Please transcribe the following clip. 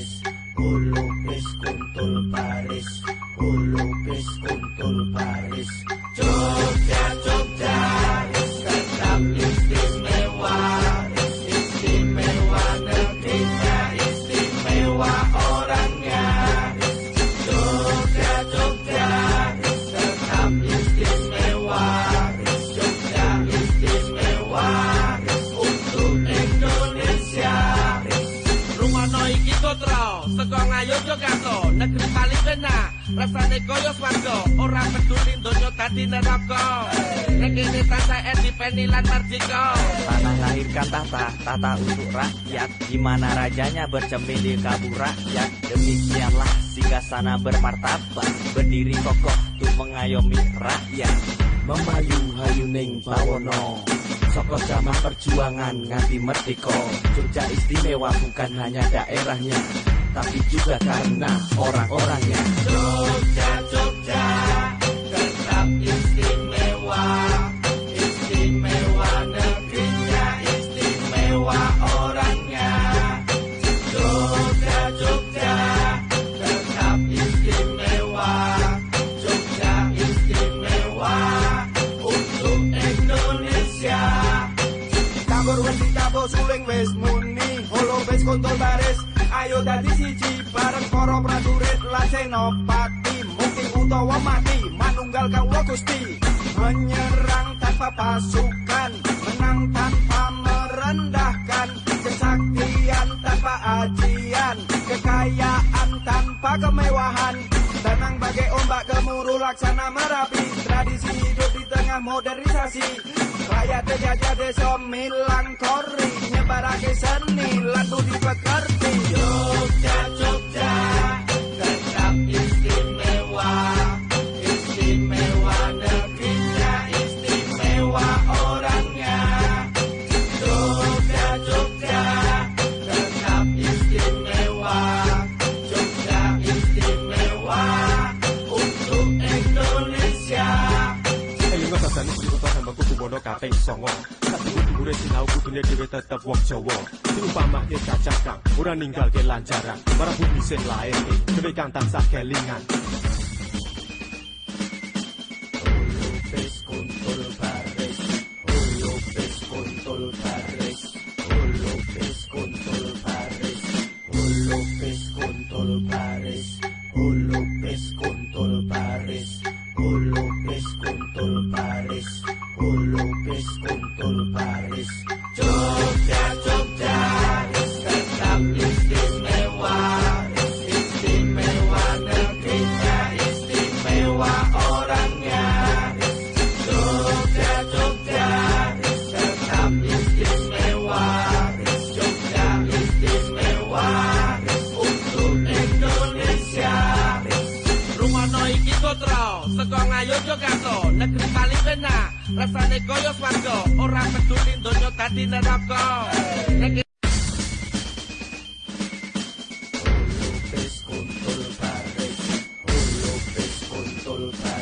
colores, colores con tolpares. Rasane koyo swarga, ora peduli donya dadi neraka. Nek kene tansah edipeni lan mardika. Tanah lahirkan tahta, tata untuk rakyat. Di mana rajanya bercermin di kabur rakyat? Demikianlah sana bermartabat. Berdiri kokoh untuk mengayomi rakyat. Memayu hayuning bawono. Soko zaman perjuangan nganti merdeka. Jogja istimewa bukan hanya daerahnya Tapi juga karena orang-orangnya Jogja, Jogja Tetap istimewa Istimewa negerinya Istimewa orangnya. Jogja, Jogja Tetap istimewa Jogja istimewa Untuk Indonesia. Tabur wis ditabur suling wis muni Holo wis kontol baris Ayo dadi siji bareng para prajurit lan senopati. Mungkin utawa mati manunggal kawula Gusti. Menyerang tanpa pasukan Menang tanpa merendahkan. Kesaktian tanpa ajian Kekayaan tanpa kemewahan. Tenang bagai ombak gemuruh laksana merapi. Tradisi hidup di tengah modernisasi. Rakyat terjajah desa milang kori Nyebarake seni kudu bono kaping songo. Kudu gure sinau kudune dhewe tetep wong Jawa. Sing upamake cacakang ora ninggalke lanjaran. Para bumi sing lair dhewe kang tansah kelingan. Lupis kuntul Paris Lupis kuntul Paris Lupis jogazo negeri paling enak rasane koyo swarga ora oh, peduli donya tadi López.